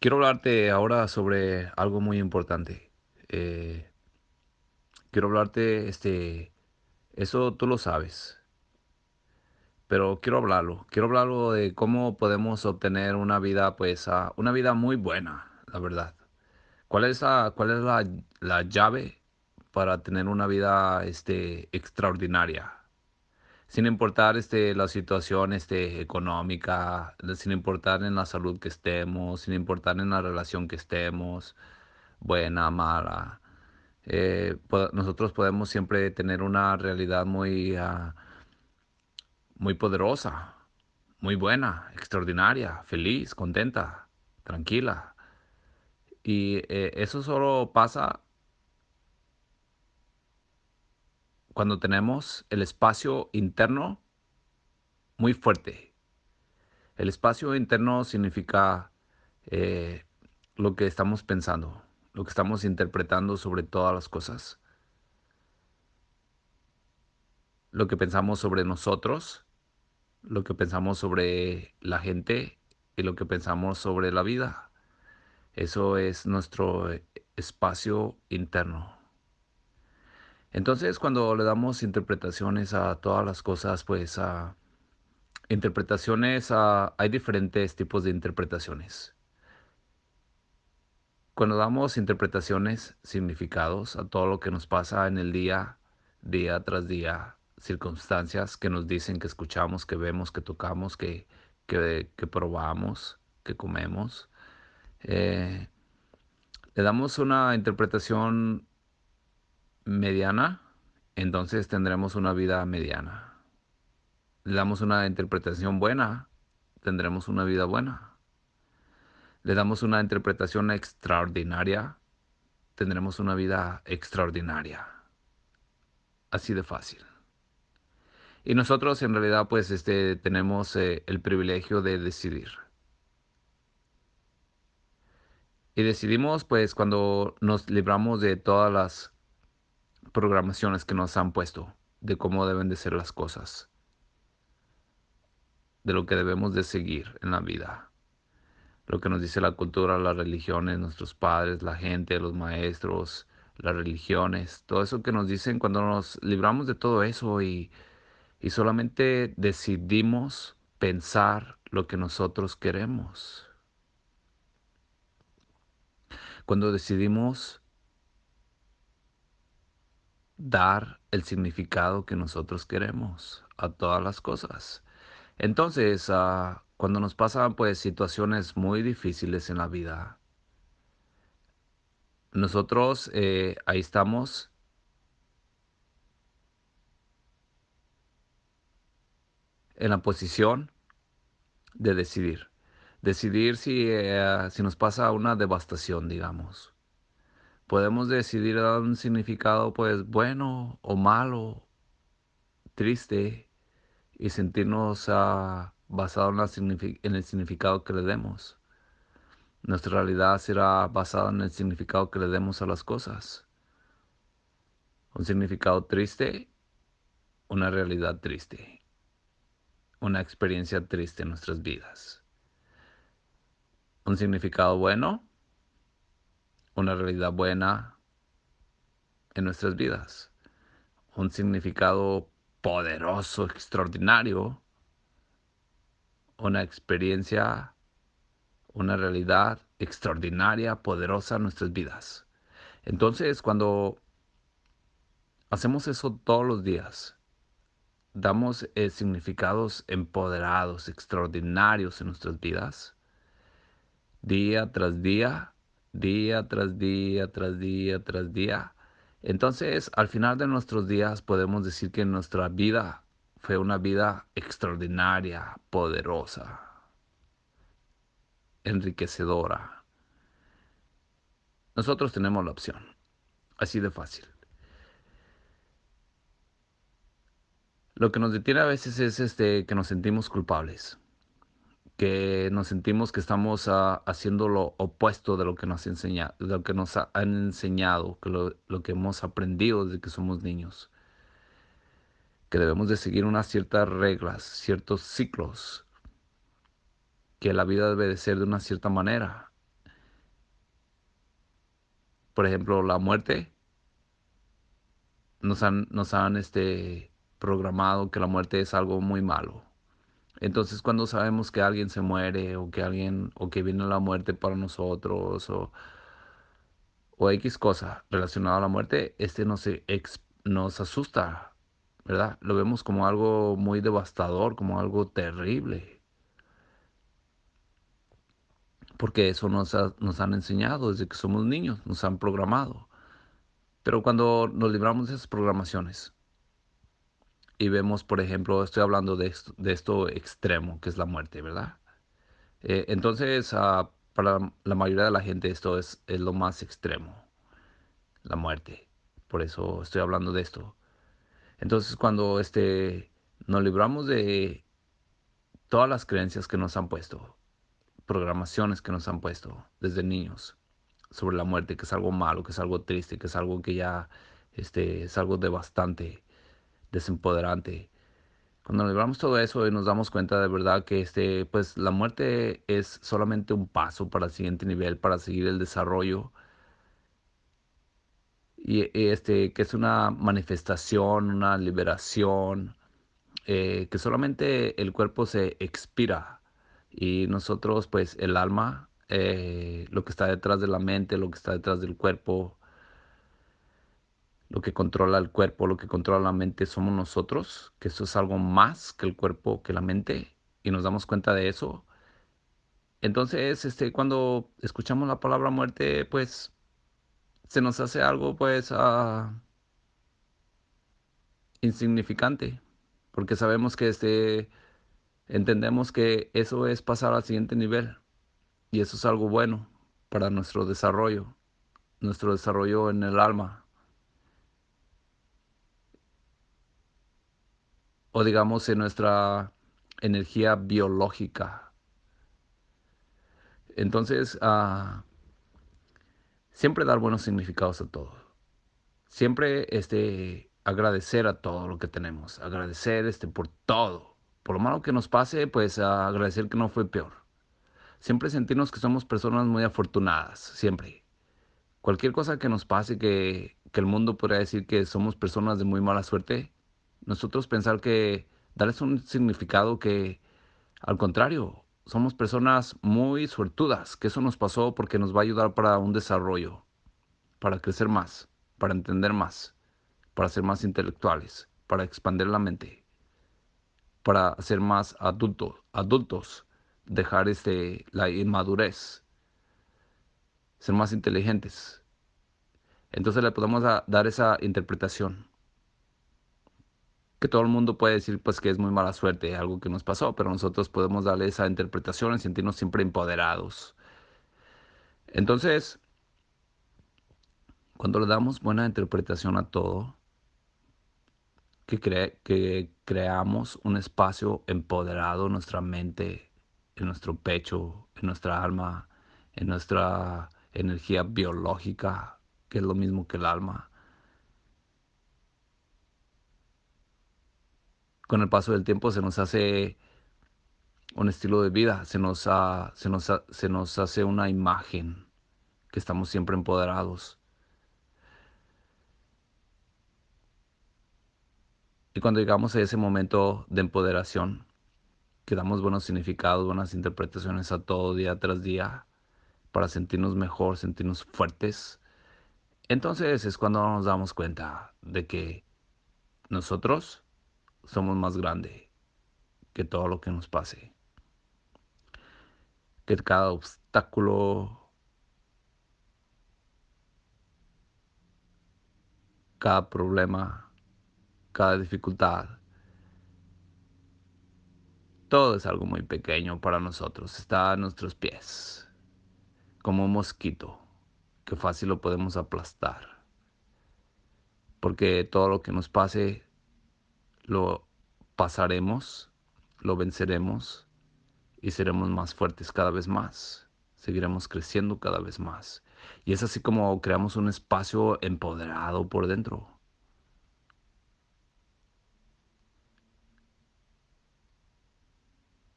Quiero hablarte ahora sobre algo muy importante. Eh, quiero hablarte, este, eso tú lo sabes, pero quiero hablarlo. Quiero hablarlo de cómo podemos obtener una vida, pues, ah, una vida muy buena, la verdad. ¿Cuál es la, cuál es la, la llave para tener una vida, este, extraordinaria? Sin importar este, la situación este, económica, sin importar en la salud que estemos, sin importar en la relación que estemos, buena, mala. Eh, nosotros podemos siempre tener una realidad muy, uh, muy poderosa, muy buena, extraordinaria, feliz, contenta, tranquila. Y eh, eso solo pasa cuando tenemos el espacio interno muy fuerte. El espacio interno significa eh, lo que estamos pensando, lo que estamos interpretando sobre todas las cosas. Lo que pensamos sobre nosotros, lo que pensamos sobre la gente y lo que pensamos sobre la vida. Eso es nuestro espacio interno. Entonces, cuando le damos interpretaciones a todas las cosas, pues a interpretaciones, hay diferentes tipos de interpretaciones. Cuando damos interpretaciones, significados a todo lo que nos pasa en el día, día tras día, circunstancias que nos dicen, que escuchamos, que vemos, que tocamos, que, que, probamos, que comemos, eh, le damos una interpretación mediana, entonces tendremos una vida mediana. Le damos una interpretación buena, tendremos una vida buena. Le damos una interpretación extraordinaria, tendremos una vida extraordinaria. Así de fácil. Y nosotros en realidad pues este, tenemos eh, el privilegio de decidir. Y decidimos pues cuando nos libramos de todas las programaciones que nos han puesto de cómo deben de ser las cosas, de lo que debemos de seguir en la vida, lo que nos dice la cultura, las religiones, nuestros padres, la gente, los maestros, las religiones, todo eso que nos dicen cuando nos libramos de todo eso y, y solamente decidimos pensar lo que nosotros queremos. Cuando decidimos dar el significado que nosotros queremos a todas las cosas. Entonces, ah, cuando nos pasan pues situaciones muy difíciles en la vida, nosotros eh, ahí estamos en la posición de decidir. Decidir si, eh, si nos pasa una devastación, digamos podemos decidir dar un significado pues bueno o malo, triste y sentirnos uh, basado en, en, el significado que le demos. Nuestra realidad será basada en el significado que le demos a las cosas. Un significado triste, una realidad triste, una experiencia triste en nuestras vidas. Un significado bueno, una realidad buena en nuestras vidas, un significado poderoso, extraordinario, una experiencia, una realidad extraordinaria, poderosa en nuestras vidas. Entonces, cuando hacemos eso todos los días, damos eh, significados empoderados, extraordinarios en nuestras vidas, día tras día, día tras día, tras día, tras día. Entonces, al final de nuestros días podemos decir que nuestra vida fue una vida extraordinaria, poderosa, enriquecedora. Nosotros tenemos la opción, así de fácil. Lo que nos detiene a veces es este, que nos sentimos culpables que nos sentimos que estamos ah, haciendo lo opuesto de lo que nos, enseña, de lo que nos han enseñado, que lo, que hemos aprendido desde que somos niños. Que debemos de seguir unas ciertas reglas, ciertos ciclos, que la vida debe de ser de una cierta manera. por ejemplo, la muerte, nos han, nos han este, programado que la muerte es algo muy malo. Entonces cuando sabemos que alguien se muere o que alguien o que viene la muerte para nosotros o, o X cosa relacionada a la muerte, este nos, nos asusta, ¿verdad? Lo vemos como algo muy devastador, como algo terrible. Porque eso nos, nos han enseñado desde que somos niños, nos han programado. Pero cuando nos libramos de esas programaciones y vemos, por ejemplo, estoy hablando de esto, de esto extremo, que es la muerte, ¿verdad? Eh, entonces, uh, para la mayoría de la gente esto es, es lo más extremo, la muerte. Por eso estoy hablando de esto. Entonces, cuando este, nos libramos de todas las creencias que nos han puesto, programaciones que nos han puesto desde niños sobre la muerte, que es algo malo, que es algo triste, que es algo que ya este, es algo devastante, desempoderante. Cuando libramos todo eso y nos damos cuenta de verdad que este, pues la muerte es solamente un paso para el siguiente nivel, para seguir el desarrollo y este, que es una manifestación, una liberación, eh, que solamente el cuerpo se expira y nosotros, pues el alma, eh, lo que está detrás de la mente, lo que está detrás del cuerpo, lo que controla el cuerpo, lo que controla la mente somos nosotros, que eso es algo más que el cuerpo, que la mente, y nos damos cuenta de eso. Entonces, este, cuando escuchamos la palabra muerte, pues se nos hace algo pues uh, insignificante, porque sabemos que este, entendemos que eso es pasar al siguiente nivel y eso es algo bueno para nuestro desarrollo, nuestro desarrollo en el alma. O digamos en nuestra energía biológica. Entonces, uh, siempre dar buenos significados a todo. Siempre este, agradecer a todo lo que tenemos. Agradecer este, por todo. Por lo malo que nos pase, pues agradecer que no fue peor. Siempre sentirnos que somos personas muy afortunadas. Siempre. Cualquier cosa que nos pase, que, que el mundo podría decir que somos personas de muy mala suerte, nosotros pensar que darles un significado que, al contrario, somos personas muy suertudas, que eso nos pasó porque nos va a ayudar para un desarrollo, para crecer más, para entender más, para ser más intelectuales, para expandir la mente, para ser más adultos, adultos, dejar este, la inmadurez, ser más inteligentes. Entonces le podemos dar esa interpretación que todo el mundo puede decir pues que es muy mala suerte, algo que nos pasó, pero nosotros podemos darle esa interpretación y sentirnos siempre empoderados. Entonces, cuando le damos buena interpretación a todo, que, que creamos un espacio empoderado en nuestra mente, en nuestro pecho, en nuestra alma, en nuestra energía biológica, que es lo mismo que el alma, con el paso del tiempo se nos hace un estilo de vida, se nos, se nos, se nos hace una imagen que estamos siempre empoderados. Y cuando llegamos a ese momento de empoderación, que damos buenos significados, buenas interpretaciones a todo día tras día, para sentirnos mejor, sentirnos fuertes, entonces es cuando nos damos cuenta de que nosotros somos más grandes que todo lo que nos pase. Que cada obstáculo, cada problema, cada dificultad, todo es algo muy pequeño para nosotros. Está a nuestros pies, como un mosquito, que fácil lo podemos aplastar. Porque todo lo que nos pase lo pasaremos, lo venceremos y seremos más fuertes cada vez más. Seguiremos creciendo cada vez más. Y es así como creamos un espacio empoderado por dentro.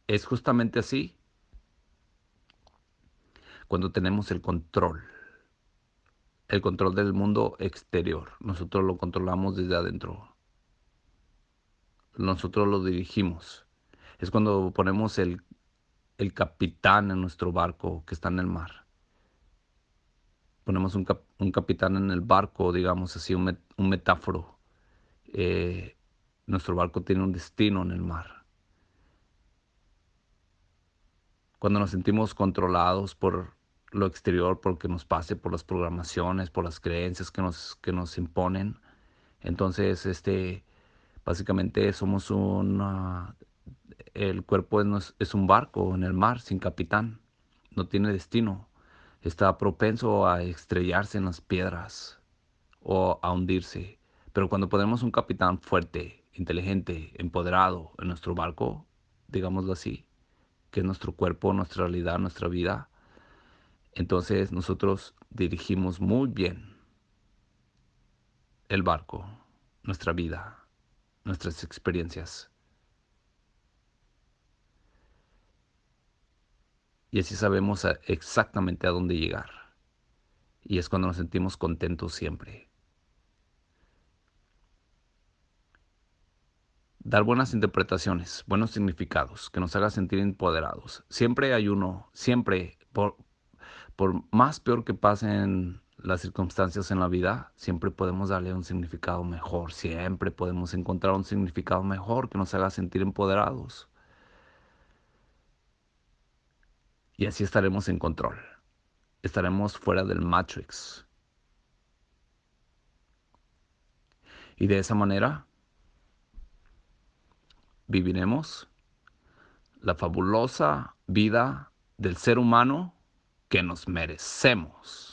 Es justamente así cuando tenemos el control, el control del mundo exterior. Nosotros lo controlamos desde adentro. Nosotros lo dirigimos. Es cuando ponemos el, el capitán en nuestro barco que está en el mar. Ponemos un, un capitán en el barco, digamos así, un, un metáforo. Eh, nuestro barco tiene un destino en el mar. Cuando nos sentimos controlados por lo exterior porque nos pase por las programaciones, por las creencias que nos, que nos imponen. Entonces, este, básicamente somos un, el cuerpo es, es un barco en el mar sin capitán, no tiene destino, está propenso a estrellarse en las piedras o a hundirse. Pero cuando ponemos un capitán fuerte, inteligente, empoderado en nuestro barco, digámoslo así, que es nuestro cuerpo, nuestra realidad, nuestra vida, entonces nosotros dirigimos muy bien el barco, nuestra vida, nuestras experiencias. Y así sabemos exactamente a dónde llegar. Y es cuando nos sentimos contentos siempre. Dar buenas interpretaciones, buenos significados, que nos haga sentir empoderados. Siempre hay uno, siempre, por, por más peor que pasen las circunstancias en la vida, siempre podemos darle un significado mejor, siempre podemos encontrar un significado mejor que nos haga sentir empoderados. Y así estaremos en control, estaremos fuera del Matrix. Y de esa manera viviremos la fabulosa vida del ser humano que nos merecemos.